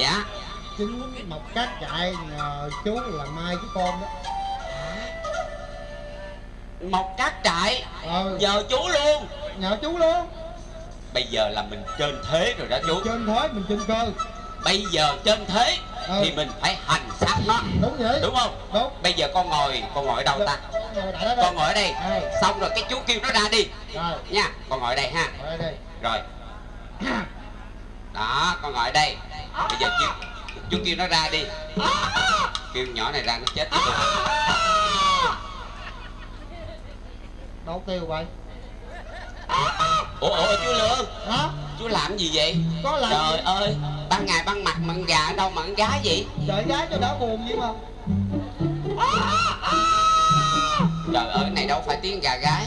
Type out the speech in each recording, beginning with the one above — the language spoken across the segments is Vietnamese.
dạ. Chính mọc cát chạy nhờ chú làm mai cái con đó. Một cát trại ờ. Giờ chú luôn. Nhờ chú luôn. Bây giờ là mình trên thế rồi đó chú. Trên thế mình trên cơ. Bây giờ trên thế Ừ. thì mình phải hành sát nó. Đúng vậy. Đúng không? Đúng. Bây giờ con ngồi con ngồi ở đâu ta? đại đó. Con ngồi ở đây. Đây. Xong rồi cái chú kêu nó ra đi. Rồi. Nha con ngồi ở đây ha. Ngồi đây. Rồi. Đó con ngồi ở đây bây giờ chú chú kêu nó ra đi. Kêu nhỏ này ra nó chết với tôi. Đâu kêu vậy? Ủa ủa chú lương. Hả? Chú làm gì vậy? Có làm trời gì? ơi ban ngày ban mặt con gà ở đâu con gái vậy? Đợi gái cho đỡ buồn vậy mà. Trời ơi cái này đâu phải tiếng gà gái.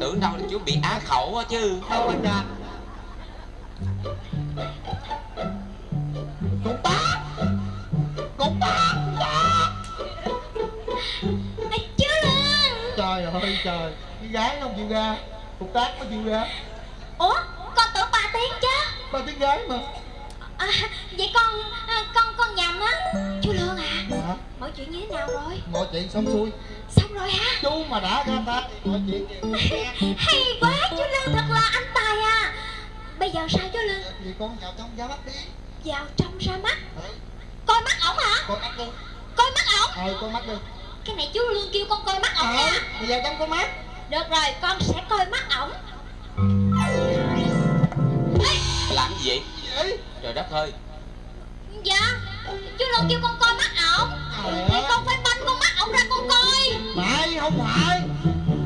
Tưởng đâu là chú bị á khẩu á chứ. Đâu anh cha cục tác cục tác à, chú lương trời ơi trời. Cái gái nó không chịu ra. Cục tác nó chịu ra. Ủa con tưởng ba tiếng chứ? Ba tiếng gái mà. À, vậy con à, con con nhầm á. Chú lương à hả mọi chuyện như thế nào rồi? Mọi chuyện xong xuôi. Xong rồi hả? Chú mà đã ra ta thì mọi chuyện hay quá chú lương thật là anh tài à. Bây giờ sao chú lương? Vì con vào trong giá mắt đi vào trong ra mắt. Ừ, coi mắt ổng hả? Con mắt đi. Coi mắt ổng? Ờ con mắt đi. Cái này chú lương kêu con coi mắt ổng ờ nha bây giờ trong con mắt. Được rồi con sẽ coi mắt ổng. Ê, làm gì vậy? Trời đất ơi. Dạ chú lương kêu con coi mắt ổng. Thì con phải banh con mắt ổng ra con coi. Phải không phải.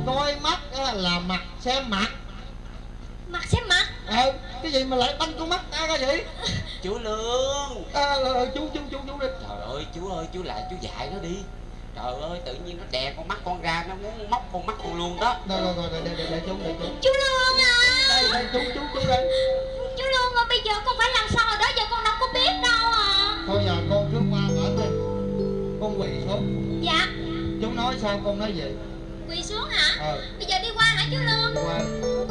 Coi mắt á, là mặt xem mặt. Mặt xem mặt. Ờ cái gì mà lại banh con mắt ta ra vậy chú lương. Ờ, chú chú chú chú đi trời ơi chú ơi chú lại chú dạy nó đi. Trời ơi tự nhiên nó đè con mắt con ra nó muốn móc con mắt con luôn đó. Rồi rồi rồi để để để, chú để chú. Chú lương à. Đây đây chú chú chú đây. Chú lương à bây giờ con phải làm sao rồi đó giờ con đâu có biết đâu à. Thôi giờ con cứ qua mở đi con quỳ xuống. Dạ. Chú nói sao con nói gì quỳ xuống hả? Ờ bây giờ đi qua hả chú lương? Qua.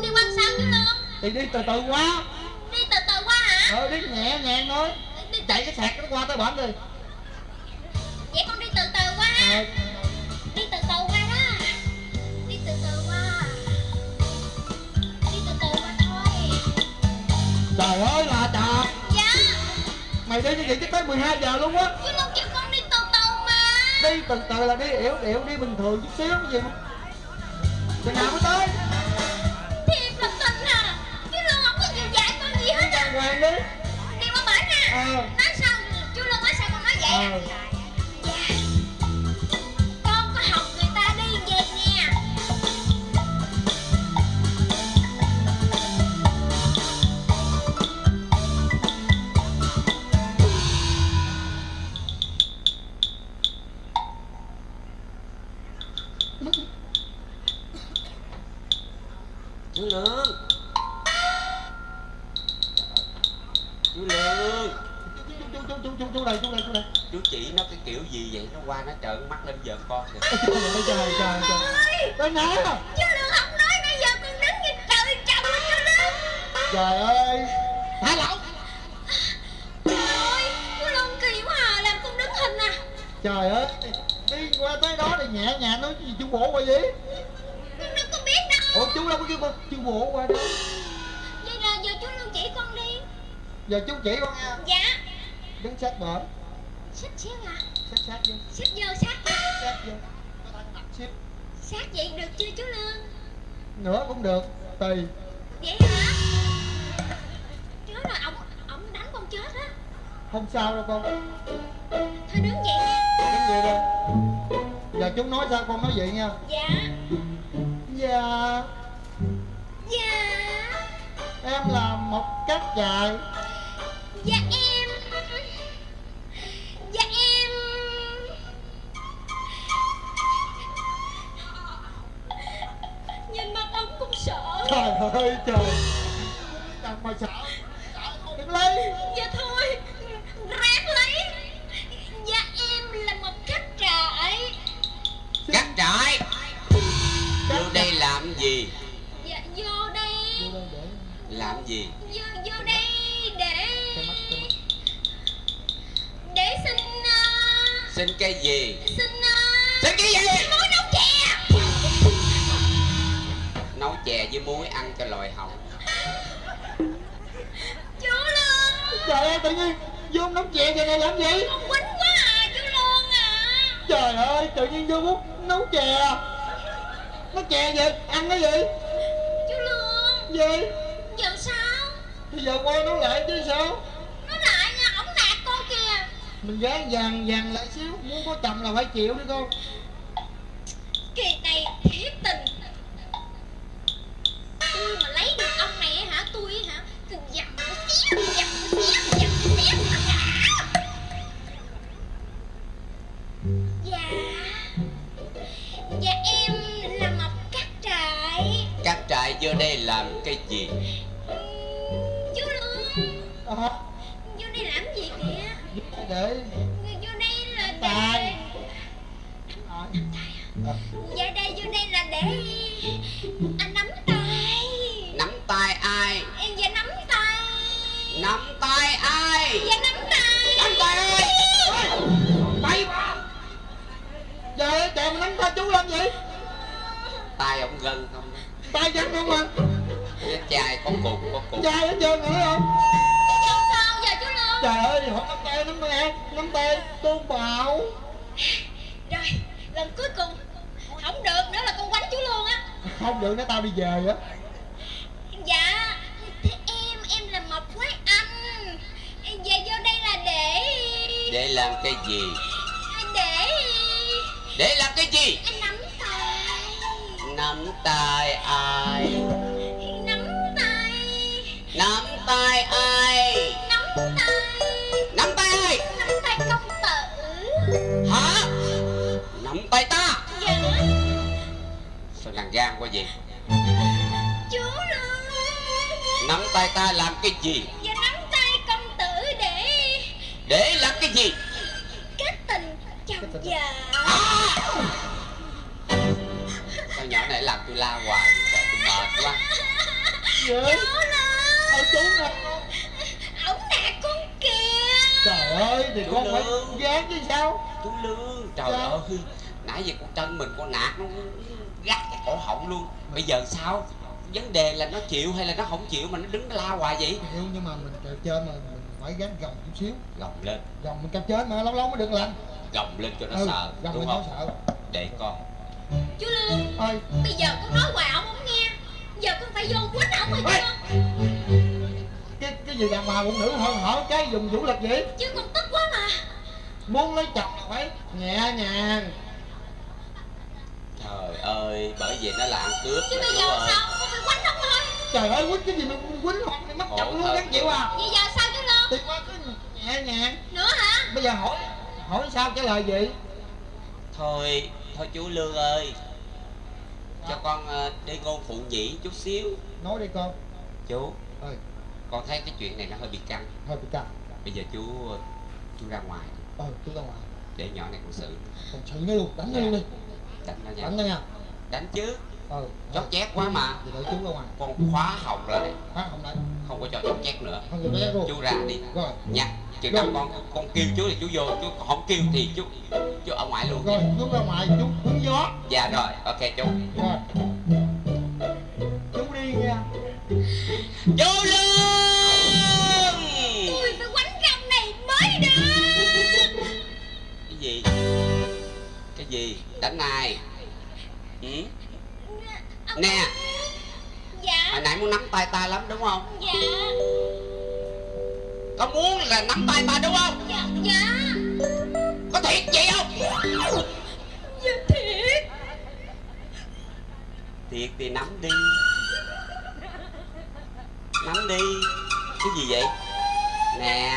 Đi qua sao chú lương? Thì đi từ từ qua đi từ từ qua hả ờ đi nhẹ nhàng thôi đi, chạy cái sạc nó qua tới bển đi. Vậy con đi từ từ qua. Ờ. Đi từ từ qua đó. Đi từ từ qua. Đi từ từ qua thôi. Trời ơi là trời. Dạ. Mày đi như vậy chắc tới 12 giờ luôn á. Chú lương kêu con đi từ từ mà. Đi từ từ là đi yểu điệu đi bình thường chút xíu cái gì mà. Chừng nào mới tới à đi qua bển nè ờ nói sao chú lương nói sao con nói vậy à? ờ dạ. Con có học người ta đi về nha chú lương chú lương. Chú chú chú chú chú đây chú đây chú đây chú chỉ nó cái kiểu gì vậy? Nó qua nó trợn mắt lên giận con kìa. Trời trời trời trời ơi. Tới nè. Chú lương không nói bây giờ con đứng như trời trồng á chú lương. Trời ơi. Thả lỏng trời ơi chú lương kỳ quá à làm con đứng hình à. Trời ơi đi qua tới đó thì nhẹ nhàng nói gì chú bộ qua gì con đâu có biết đâu. Ủa chú đâu có kêu con chú bộ qua đó giờ chú chỉ con nha. Dạ. Đứng sát bển xích xíu à sát sát vô. Xích vô sát sát vô. Xíu sát vậy được chưa chú lương? Nữa cũng được tùy vậy hả? Chết rồi ổng ổng đánh con chết á. Không sao đâu con. Thôi đứng vậy. Nha đứng vậy đi. Giờ chú nói sao con nói vậy nha. Dạ. Dạ. Dạ. Em là một cát trại dạ em. Dạ em. Nhìn mặt ông cũng sợ. Trời ơi trời. Chẳng mà sợ sợ không đừng lấy. Dạ thôi ráng lấy. Dạ em là một khách trại. Cắt trại? Vô đây làm gì? Dạ vô đây. Vô đây để. Làm gì? Vô vô đây xin cái gì? Xin uh, xin cái gì? muối nấu chè. Nấu chè với muối ăn cho lòi họng. Chú lương. Trời ơi tự nhiên vô nấu chè vậy này làm gì? Con quýnh quá à chú lương à. Trời ơi tự nhiên vô bút nấu chè nấu chè gì ăn cái gì? Chú lương. Gì? Giờ sao? Bây giờ quay nấu lại chứ sao nó lại nha ổng nạt con kìa mình gán vàng vàng lại xíu. Muốn có chồng là phải chịu đi con kỳ này thiệt tình. Tôi mà lấy được ông này hả? Tôi hả? Cần dầm một xíu dầm một xíu dầm một xíu dạ. Dạ em là mập cắt trại. Các trại vô đây làm cái gì à, dạ đây vô đây là để anh nắm tay. Nắm tay ai? Em dạ nắm tay. Nắm tay ai? Dạ nắm tay. Nắm tay ai? Tay trời ơi trời mà nắm tay chú làm gì tay ông gân không? Tay chân không à? Cái chai có cục có cục. Trai hết trơn nữa không? Giờ sao giờ chú lương trời ơi họ nắm tay nắm tay nắm tay tôn bảo. Rồi lần cuối cùng không được nữa là con quánh chú luôn á không được nó tao đi về á. Dạ thế em em là mập quái anh. Dạ vô đây là để để làm cái gì? Để để làm cái gì? anh nắm tay. Nắm tay ai? Nắm tay. Nắm tay ai vậy chú lương nắm tay ta làm cái gì? Dạ nắm tay công tử để để làm cái gì? Kết tình chồng vợ. À! sao nhỏ này làm tôi la hoài trời tôi mệt quá. Chú lương ơi chú nè. Ổng nạt con kìa. Trời ơi thì Chú con phải gán chứ sao? Chú lương. Trời Sao? ơi nãy giờ con chân mình con nạt nó gắt cái cổ họng luôn. Bây giờ sao? Vấn đề là nó chịu hay là nó không chịu mà nó đứng la hoài vậy? Hiểu nhưng mà mình kèo trên mà mình phải gán gồng chút xíu. Gồng lên. Gồng mình kèo trên mà lâu lâu mới được lạnh gồng lên cho nó ừ, sợ gồng đúng nó không? sợ. Để con. Chú lương ơi bây giờ con nói hoài ổng không nghe. Giờ con phải vô quýnh ổng rồi chưa cái cái gì đàn bà phụ nữ hơn hở cái dùng vũ lực gì chứ con tức quá mà. Muốn lấy chồng là phải nhẹ nhàng ơi bởi vì nó là ăn cướp chứ bây giờ ơi sao? Con phải quánh ổng thôi. Trời ơi quýnh cái gì mà quýnh hoặc mày mất chồng luôn gắn chịu à? Vậy giờ sao chú lương thì qua cứ nhẹ nhàng. Nữa hả? Bây giờ hỏi hỏi sao trả lời gì thôi thôi chú lương ơi. Cho con ờ, đi ngôn phụ nhĩ chút xíu. Nói đi con. Chú ơi con thấy cái chuyện này nó hơi bị căng. Thôi bị căng. Bây giờ chú chú ra ngoài ờ chú ra ngoài. Để nhỏ này con xử. Còn xử nó luôn đánh nó luôn đi. Đánh nó nha. Đánh nó nha đánh chứ ờ chót chét quá mà. Thì đợi chú ra ngoài. Con khóa họng lại. Khóa không đấy không có cho chót chét nữa. Không được đấy luôn. Chú ra đi. Rồi. Nha. Chừng nào con con kêu chú thì chú vô chú không kêu thì chú chú ở ngoài luôn rồi chú ra ngoài chú hứng gió. Dạ rồi ok chú. Rồi. Chú đi nha. Chú lương! Tôi phải quánh ông này mới được? Cái gì? Cái gì? Đánh ai ừ? Nè. Dạ. Hồi nãy muốn nắm tay ta lắm đúng không? Dạ. Có muốn là nắm tay ta đúng không? Dạ dạ. Có thiệt vậy không? Dạ thiệt. Thiệt thì nắm đi. Nắm đi. Cái gì vậy? Nè